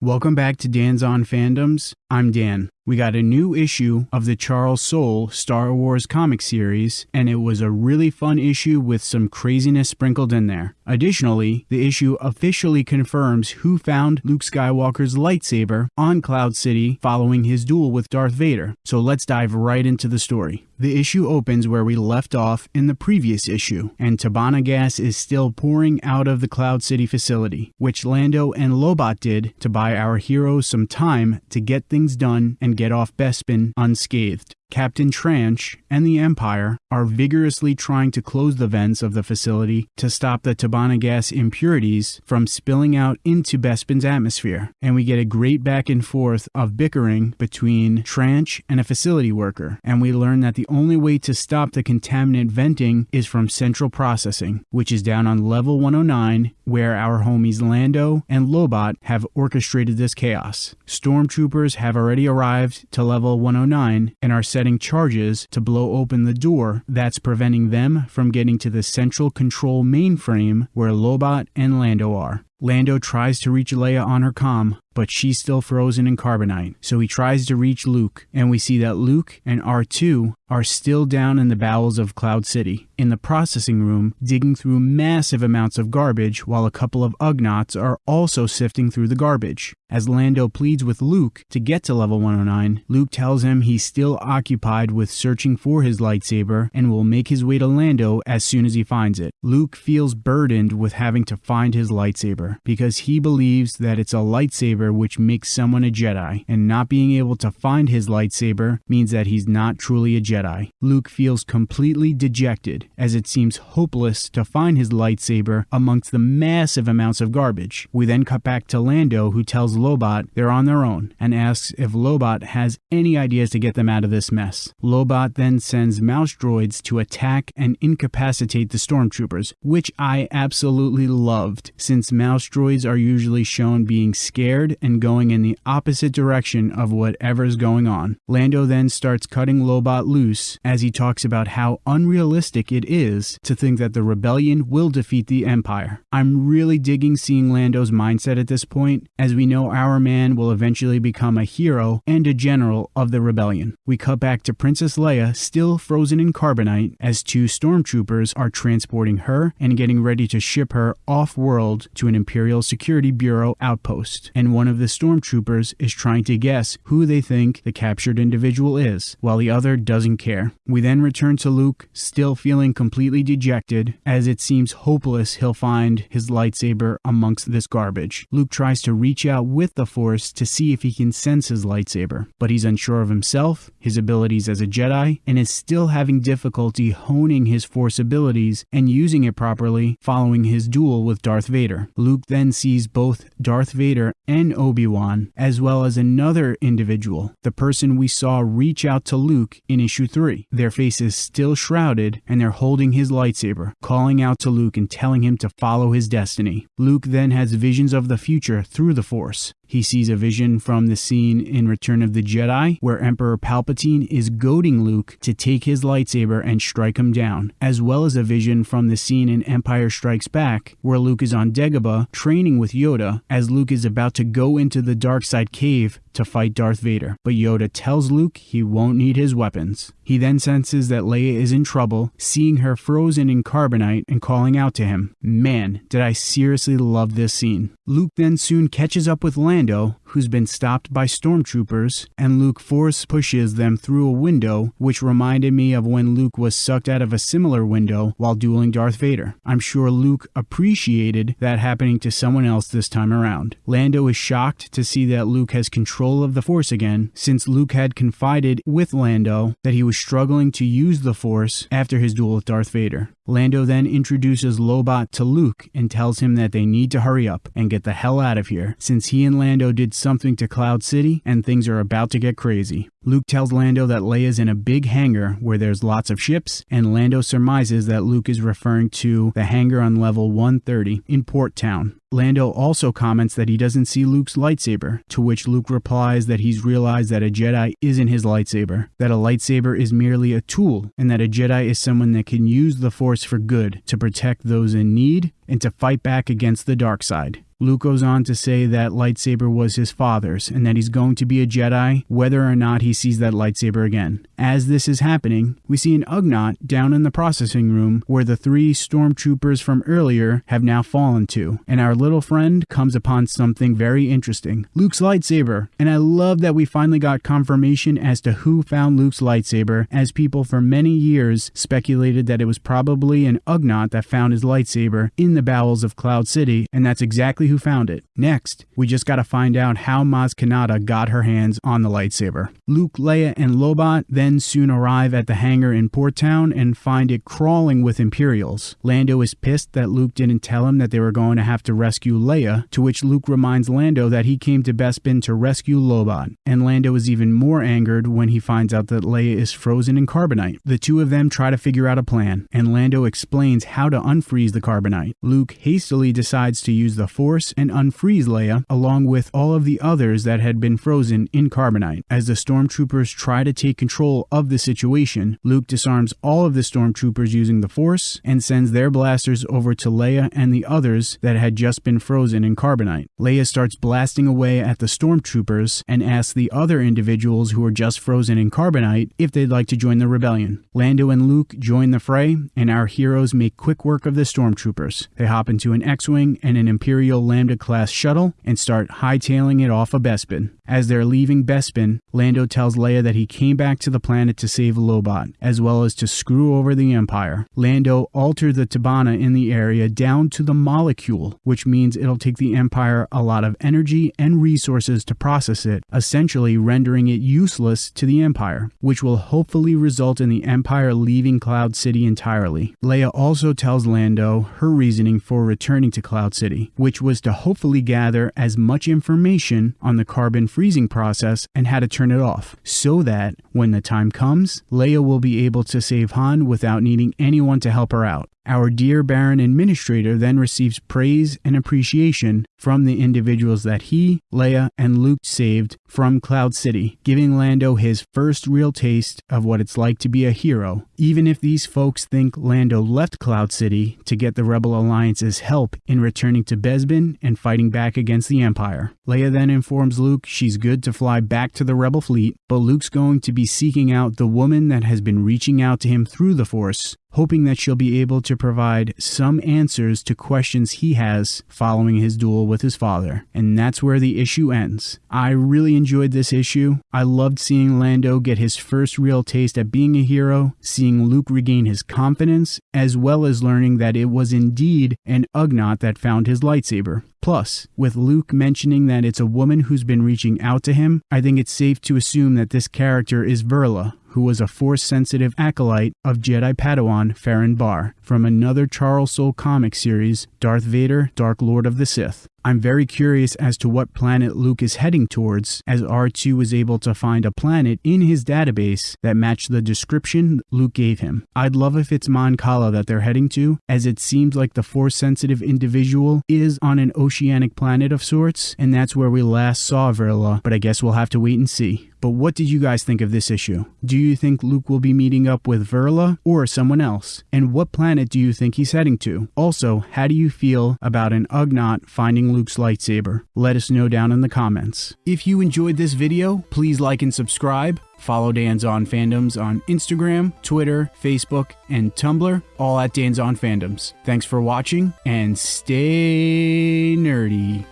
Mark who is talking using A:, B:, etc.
A: Welcome back to Dan's on Fandoms. I'm Dan. We got a new issue of the Charles Soule Star Wars comic series, and it was a really fun issue with some craziness sprinkled in there. Additionally, the issue officially confirms who found Luke Skywalker's lightsaber on Cloud City following his duel with Darth Vader. So let's dive right into the story. The issue opens where we left off in the previous issue, and Tibanna gas is still pouring out of the Cloud City facility, which Lando and Lobot did to buy our heroes some time to get things done and get off Bespin unscathed. Captain Tranche and the Empire are vigorously trying to close the vents of the facility to stop the Tibanna gas impurities from spilling out into Bespin's atmosphere. And we get a great back and forth of bickering between Tranche and a facility worker. And we learn that the only way to stop the contaminant venting is from central processing, which is down on level 109, where our homies Lando and Lobot have orchestrated this chaos. Stormtroopers have already arrived to level 109 and are setting charges to blow open the door that's preventing them from getting to the central control mainframe where Lobot and Lando are. Lando tries to reach Leia on her comm, but she's still frozen in carbonite. So he tries to reach Luke, and we see that Luke and R2 are still down in the bowels of Cloud City, in the processing room, digging through massive amounts of garbage while a couple of Ugnaughts are also sifting through the garbage. As Lando pleads with Luke to get to level 109, Luke tells him he's still occupied with searching for his lightsaber and will make his way to Lando as soon as he finds it. Luke feels burdened with having to find his lightsaber because he believes that it's a lightsaber which makes someone a Jedi, and not being able to find his lightsaber means that he's not truly a Jedi. Luke feels completely dejected as it seems hopeless to find his lightsaber amongst the massive amounts of garbage. We then cut back to Lando who tells Lobot they're on their own and asks if Lobot has any ideas to get them out of this mess. Lobot then sends mouse droids to attack and incapacitate the stormtroopers, which I absolutely loved since mouse droids are usually shown being scared and going in the opposite direction of whatever's going on. Lando then starts cutting Lobot loose as he talks about how unrealistic it is to think that the rebellion will defeat the Empire. I'm really digging seeing Lando's mindset at this point, as we know our man will eventually become a hero and a general of the rebellion. We cut back to Princess Leia still frozen in carbonite as two stormtroopers are transporting her and getting ready to ship her off world to an Imperial Security Bureau outpost. And one of the stormtroopers is trying to guess who they think the captured individual is, while the other doesn't care. We then return to Luke, still feeling completely dejected, as it seems hopeless he'll find his lightsaber amongst this garbage. Luke tries to reach out with the Force to see if he can sense his lightsaber, but he's unsure of himself, his abilities as a Jedi, and is still having difficulty honing his Force abilities and using it properly following his duel with Darth Vader. Luke then sees both Darth Vader and Obi-Wan, as well as another individual, the person we saw reach out to Luke in issue 3. Their faces still shrouded, and they're holding his lightsaber, calling out to Luke and telling him to follow his destiny. Luke then has visions of the future through the Force. He sees a vision from the scene in Return of the Jedi where Emperor Palpatine is goading Luke to take his lightsaber and strike him down, as well as a vision from the scene in Empire Strikes Back where Luke is on Dagobah training with Yoda as Luke is about to go into the dark side cave to fight Darth Vader, but Yoda tells Luke he won't need his weapons. He then senses that Leia is in trouble, seeing her frozen in carbonite and calling out to him. Man, did I seriously love this scene. Luke then soon catches up with Lando, who's been stopped by stormtroopers, and Luke force pushes them through a window, which reminded me of when Luke was sucked out of a similar window while dueling Darth Vader. I'm sure Luke appreciated that happening to someone else this time around. Lando is shocked to see that Luke has control of the Force again, since Luke had confided with Lando that he was struggling to use the Force after his duel with Darth Vader. Lando then introduces Lobot to Luke and tells him that they need to hurry up and get the hell out of here, since he and Lando did something to Cloud City and things are about to get crazy. Luke tells Lando that Leia's in a big hangar where there's lots of ships, and Lando surmises that Luke is referring to the hangar on level 130 in Port Town. Lando also comments that he doesn't see Luke's lightsaber, to which Luke replies that he's realized that a Jedi isn't his lightsaber, that a lightsaber is merely a tool, and that a Jedi is someone that can use the Force for good to protect those in need and to fight back against the dark side. Luke goes on to say that lightsaber was his father's and that he's going to be a Jedi whether or not he sees that lightsaber again. As this is happening, we see an Ugnaught down in the processing room where the three stormtroopers from earlier have now fallen to, and our little friend comes upon something very interesting Luke's lightsaber. And I love that we finally got confirmation as to who found Luke's lightsaber, as people for many years speculated that it was probably an Ugnaught that found his lightsaber in the bowels of Cloud City, and that's exactly who found it. Next, we just gotta find out how Maz Kanata got her hands on the lightsaber. Luke, Leia, and Lobot then soon arrive at the hangar in Port Town and find it crawling with Imperials. Lando is pissed that Luke didn't tell him that they were going to have to rescue Leia, to which Luke reminds Lando that he came to Bespin to rescue Lobot. And Lando is even more angered when he finds out that Leia is frozen in carbonite. The two of them try to figure out a plan, and Lando explains how to unfreeze the carbonite. Luke hastily decides to use the Force and unfreeze Leia, along with all of the others that had been frozen in carbonite. As the stormtroopers try to take control of the situation, Luke disarms all of the stormtroopers using the Force and sends their blasters over to Leia and the others that had just been frozen in carbonite. Leia starts blasting away at the stormtroopers and asks the other individuals who are just frozen in carbonite if they'd like to join the rebellion. Lando and Luke join the fray, and our heroes make quick work of the stormtroopers. They hop into an X-Wing and an Imperial Lambda class shuttle and start hightailing it off of Bespin. As they're leaving Bespin, Lando tells Leia that he came back to the planet to save Lobot, as well as to screw over the Empire. Lando altered the Tibanna in the area down to the molecule, which means it'll take the Empire a lot of energy and resources to process it, essentially rendering it useless to the Empire, which will hopefully result in the Empire leaving Cloud City entirely. Leia also tells Lando her reasoning for returning to Cloud City, which was to hopefully gather as much information on the carbon freezing process and how to turn it off, so that when the time comes, Leia will be able to save Han without needing anyone to help her out. Our dear Baron Administrator then receives praise and appreciation from the individuals that he, Leia, and Luke saved from Cloud City, giving Lando his first real taste of what it's like to be a hero, even if these folks think Lando left Cloud City to get the Rebel Alliance's help in returning to Bespin and fighting back against the Empire. Leia then informs Luke she's good to fly back to the Rebel fleet, but Luke's going to be seeking out the woman that has been reaching out to him through the Force hoping that she'll be able to provide some answers to questions he has following his duel with his father. And that's where the issue ends. I really enjoyed this issue. I loved seeing Lando get his first real taste at being a hero, seeing Luke regain his confidence, as well as learning that it was indeed an Ugnaught that found his lightsaber. Plus, with Luke mentioning that it's a woman who's been reaching out to him, I think it's safe to assume that this character is Verla, who was a force sensitive acolyte of Jedi Padawan Ferren Barr from another Charles Soule comic series, Darth Vader, Dark Lord of the Sith. I'm very curious as to what planet Luke is heading towards, as R2 was able to find a planet in his database that matched the description Luke gave him. I'd love if it's Mon Cala that they're heading to, as it seems like the force sensitive individual is on an oceanic planet of sorts, and that's where we last saw Verla, but I guess we'll have to wait and see. But what did you guys think of this issue? Do you think Luke will be meeting up with Verla or someone else? And what planet do you think he's heading to? Also, how do you feel about an Ugnaught finding Luke's lightsaber? Let us know down in the comments. If you enjoyed this video, please like and subscribe. Follow Dan's On Fandoms on Instagram, Twitter, Facebook, and Tumblr, all at Dan's On Fandoms. Thanks for watching and stay nerdy.